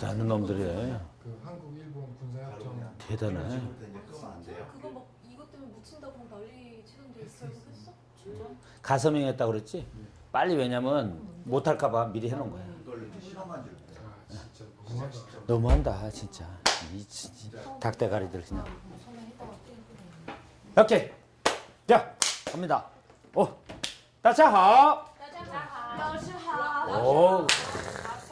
대단한 놈들이에요. 그 한국 일본 군사협정 대단해. 지금부터 이제 끄면 안 돼요. 그거 막 이것 때문에 묻힌다고 막 난리 치던데 결국 했어? 진짜? 가서명했다 그랬지? 빨리 왜냐면 못할까봐 미리 해놓은 거야. 이걸 이제 실험한 줄 알아요. 아 진짜 너무하다. 너무한다 진짜. 이 진짜 닭대가리들 그냥. 손에 해다가 떼고 오케이. 자 갑니다. 오, 다자하. 老师好 오,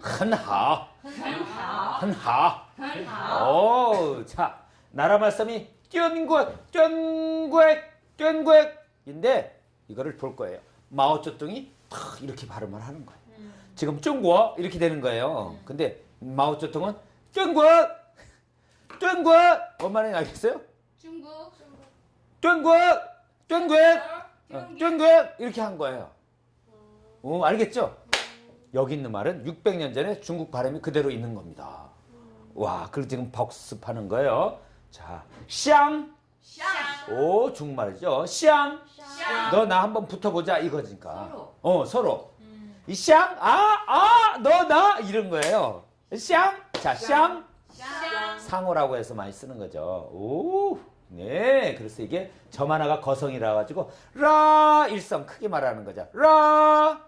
很好很好很好很好 오, 자, 나라 말씀이 쩐국, 쩐국, 쩐국인데 이거를 볼 거예요. 마오쩌둥이 탁 이렇게 발음을 하는 거예요. 지금 중국 이렇게 되는 거예요. 근데 마오쩌둥은 쩐국, 쩐국 뭔 말인지 알겠어요? 중국 쩐국, 쩐국, 어, 쩐국 이렇게 한 거예요. 어, 알겠죠? 여기 있는 말은 600년 전에 중국 발음이 그대로 있는 겁니다. 와, 그리고 지금 복습하는 거예요. 자, 샹. 샹. 오, 중국말이죠. 샹. 샹. 너 나 한번 붙어보자 이거니까. 서로. 어, 서로. 음. 이 샹, 아, 아, 너, 나 이런 거예요. 샹. 자, 샹. 샹. 상호라고 해서 많이 쓰는 거죠. 오. 네, 그래서 이게 점 하나가 거성이라 가지고 라 일성 크게 말하는 거죠. 라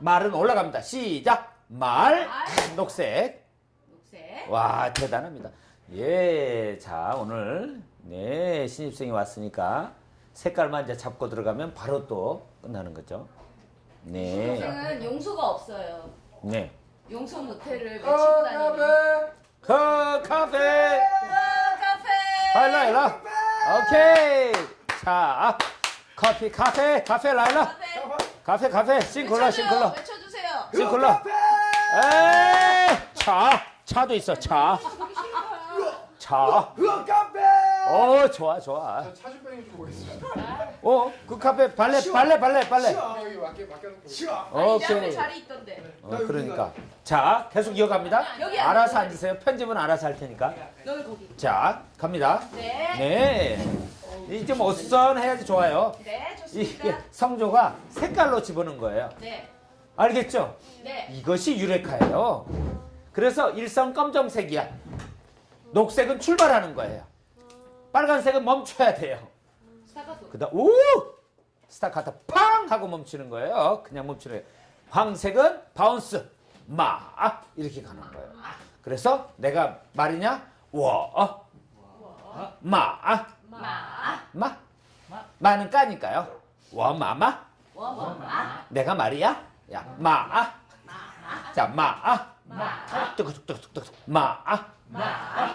老 말은 올라갑니다. 시작. 말. 녹색. 녹색 와 대단합니다. 예, 자 오늘 네 신입생이 왔으니까 색깔만 이제 잡고 들어가면 바로 또 끝나는 거죠. 네, 선생은 용서가 없어요 네. 용서 모텔을 외치고 어, 다니는 카페. 커 카페 카페 라일라 일라. 오케이. 자 커피 카페 카페 라일라 카페 카페 외쳐줘요. 싱글러 외쳐주세요 싱글러. 에이 차 차도 있어 차. 차. 으아 카페. 어 좋아 좋아. 저 차주병이 주고 있습니다. 어그 카페 발레 발레 발레 발레. 여기 맡겨 맡겨놓고. 앞에 오케이. 자리 있던데 어, 그러니까 자 계속 이어갑니다. 여기 알아서. 앉으세요. 편집은 알아서 할 테니까. 너는 거기 자 갑니다. 네 네. 이게 좀 어수선해야지 좋아요. 네, 좋습니다 성조가 색깔로 집어넣은 거예요. 네 알겠죠? 네. 이것이 유레카예요. 그래서 일성 검정색이야. 녹색은 출발하는 거예요. 빨간색은 멈춰야 돼요. 그다음 오 스타카토 팡 하고 멈추는 거예요. 그냥 멈추는 거예요. 황색은 바운스 마 이렇게 가는 거예요. 그래서 내가 말이냐 워 마 마 마. 마는 까니까요. 워마마 워머마 내가 말이야. 야 마. 자 마. 마 뚝뚝뚝뚝뚝 마. 마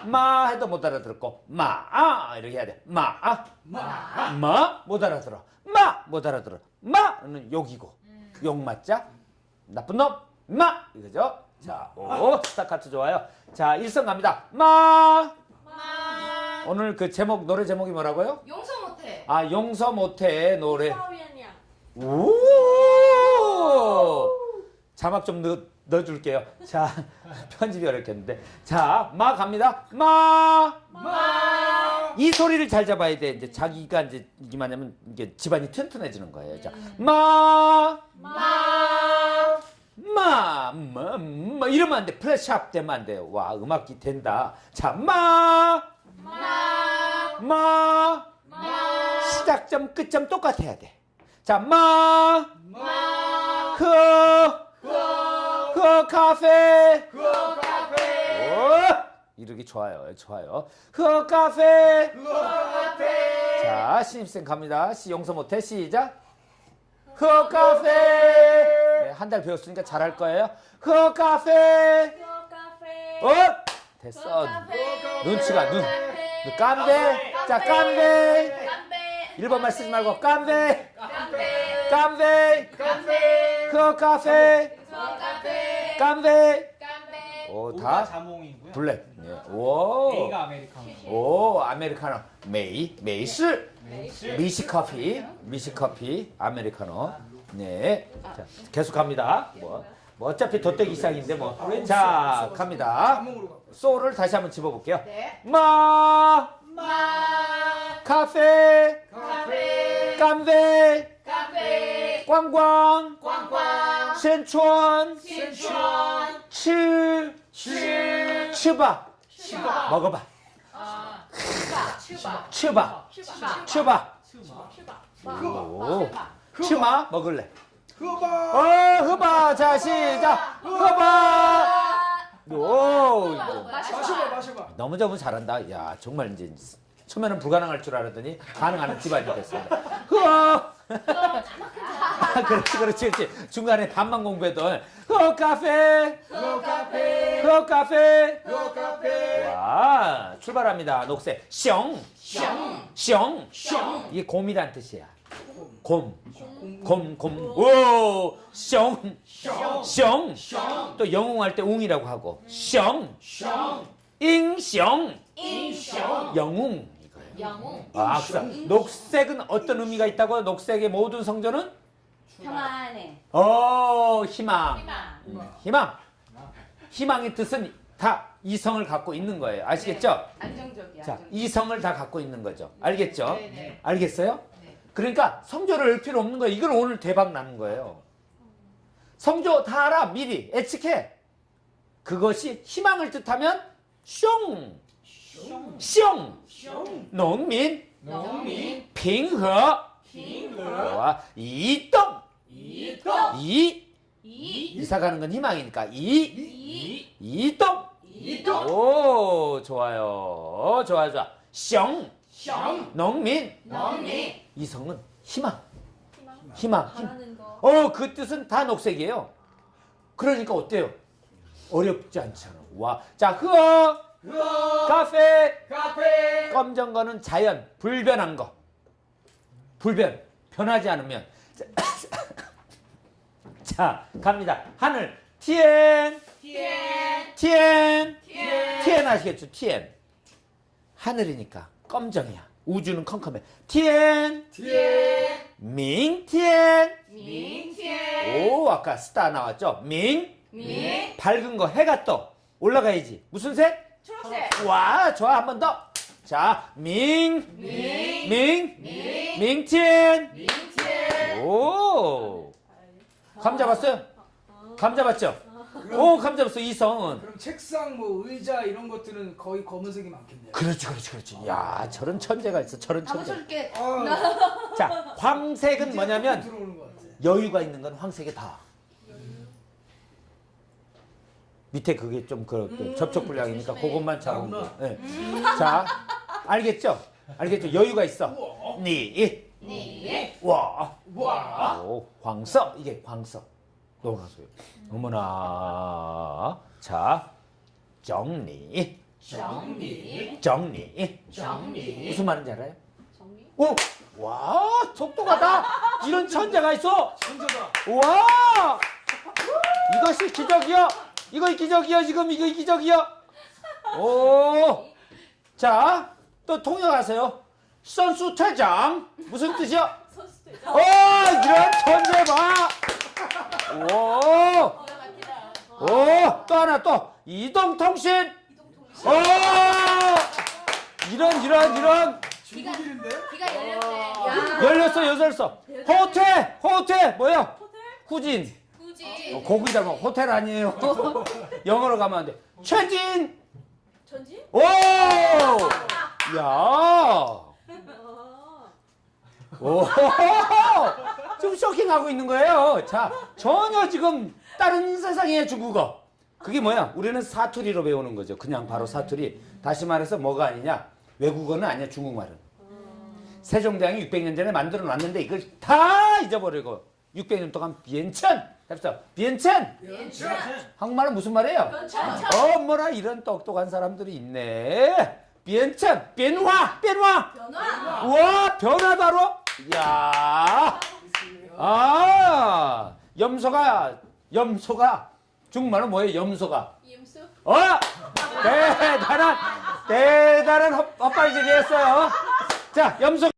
마 해도 못 알아들었고 마 이렇게 해야 돼. 마. 마 마 못 알아들어. 마 못 알아들어. 마는 욕이고 욕 맞자 나쁜 놈. 마 이거죠. 자, 오 스타카트 좋아요. 자, 일성 갑니다. 마. 오늘 그 제목 노래 제목이 뭐라고요? 용서 못해. 아 용서 못해 노래. 오. 자막 좀 넣, 넣어줄게요. 자 편집이 어렵겠는데. 자마 갑니다. 마. 마. 이 소리를 잘 잡아야 돼. 이제 자기가 이제 이게 뭐냐면 이게 집안이 튼튼해지는 거예요. 자 음. 마. 마. 마, 마, 마 이러면 안 돼. 플래시업 되면 안 돼요. 와, 음악기 된다. 자, 마. 마. 마! 마 시작점, 끝점 똑같아야 돼. 자, 마! 마 그, 그 카페. 그 카페. 오! 이러기 좋아요. 좋아요. 그 카페. 그 카페. 자, 신입생 갑니다. 시 용서 못해. 시작. 그 카페. 네, 한달 배웠으니까 잘할 거예요. 그 카페. 카페 어? 됐어. 눈치가 눈. 눈 깜배. 자. 깜배 1번만 쓰지 말고 깜배. 깜배 깜배. 카페. 그 카페. 그 카페 깜배. 깜배 오, 다 자몽이고요. 블랙. 예. 오. A가 아메리카노. 오, 아메리카노. 메이, 메이스. 메이스. 미시 커피, 미시 커피, 아메리카노. 네. 자, 계속 갑니다. 뭐, 뭐 어차피 덧대기 이상인데 뭐. 자, 갑니다. 자몽으로 가. 소를 다시 한번 집어볼게요. 네. 마, 마. 카페, 카페. 깜베, 카페. 꽝꽝, 꽝꽝. 센촌, 신촌. 치, 치. 치바. 치바. 먹어봐. 아. 치바. 치바. 치바, 치바. 치바. 치바. 오, 치마 먹을래. 흐바. 자, 시작. 흐바. 오. 마셔봐 마셔봐. 너무 너무 잘한다. 야, 정말 이제 처음에는 불가능할 줄 알았더니 가능한 집안이 됐습니다. 흐어. 그렇지, 그렇지, 그렇지. 중간에 반만 공부했던 흐어 카페, 흐 카페. 흐어 카페. 흐 카페. 와, 출발합니다. 녹색. 숑, 숑, 숑. 이게 곰이란 뜻이야. 곰, 곰, 곰. 오, 숑, 숑. 또 영웅할 때 웅이라고 하고. 숑, 잉숑, 영웅 이거예요. 영웅. 아, 그래서 녹색은 어떤 의미가 있다고? 녹색의 모든 성조는 평안해. 어, 희망. 희망. 음, 희망. 희망의 뜻은 다 이성을 갖고 있는 거예요. 아시겠죠? 안정적이야. 자, 안정적. 이성을 다 갖고 있는 거죠. 알겠죠? 네 네. 알겠어요? 네. 그러니까 성조를 을 필요 없는 거예요. 이건 오늘 대박 나는 거예요. 성조 다 알아. 미리 예측해. 그것이 희망을 뜻하면 숑, 숑, 농민, 농민. 핑허, 와, 이동, 이동. 이, 이. 이사 가는 건 희망이니까 이, 이. 이동. 이동. 오, 좋아요. 좋아, 좋아. 숑, 샹. 농민, 농민. 이성은 희망, 희망. 희망. 어, 그 뜻은 다 녹색이에요. 그러니까 어때요? 어렵지 않잖아. 와, 자, 흐어, 흐 카페, 카페. 검정 거는 자연, 불변한 거. 불변, 변하지 않으면. 자, 갑니다. 하늘, 티엔, 티엔. 티엔, 티엔. 티엔 아시겠죠? 티엔. 하늘이니까 검정이야. 우주는 컴컴해. 티엔, 티엔. 밍 티엔. 민티엔. 오, 아까 스타 나왔죠? 밍, 민. 밝은 거, 해가 떠. 올라가야지. 무슨 색? 초록색. 와, 좋아. 한 번 더. 자, 밍, 민. 밍, 민. 밍티엔. 민티엔. 오. 감 잡았어요? 감 잡았죠? 오, 감 잡았어. 이 성은. 그럼 책상 뭐 의자 이런 것들은 거의 검은색이 많겠네요. 그렇지, 그렇지, 그렇지. 야, 저런 천재가 있어. 저런 천재. 쏠게. 아, 자, 황색은 뭐냐면. 여유가 있는 건 황색이 다. 밑에 그게 좀 그, 그 접촉 불량이니까 조심해. 그것만 잘. 나구나. 네. 자, 알겠죠? 알겠죠? 여유가 있어. 니, 니. 와, 와. 오, 광서 이게 광서. 넘어가세요. 어머나. 자, 정리, 정리. 정리. 정리. 무슨 말인지 알아요? 정리. 오, 와, 속도가다. 이런 천재가 있어. 천재다. 와! 이것이 기적이요. 이거 기적이요. 지금 이거 기적이요. 오. 자, 또 통역하세요. 선수 퇴장. 무슨 뜻이요? 선수 대 오, 이런 천재 봐. 오. 오, 또 하나 또 이동통신. 이동통신. 오. 이런 이런 이런 중국인인데? 귀가 열렸네. 야. 열렸어 열렸어. 호텔 호텔 뭐야? 호텔? 후진. 굳이. 어, 고기 닮아 호텔 아니에요. 영어로 가면 안 돼. 최진. 전지? 오! 야! 오! 좀 쇼킹하고 있는 거예요. 자, 전혀 지금 다른 세상의 중국어. 그게 뭐야? 우리는 사투리로 배우는 거죠. 그냥 바로 사투리. 다시 말해서 뭐가 아니냐? 외국어는 아니야, 중국말은. 세종대왕이 600년 전에 만들어 놨는데 이걸 다 잊어버리고 600년 동안 비엔천 합시다. 비엔천! 괜찮. 한국말은 무슨 말이에요? 괜찮. 어머나 이런 똑똑한 사람들이 있네. 비엔천, 변화, 변화. 변화. 우와, 변화다로. 야, 아, 염소가, 염소가 중국말은 뭐예요? 염소가 이음수. 어? 대단한 대단한 헛- 헛발질이 했어요. 자, 염소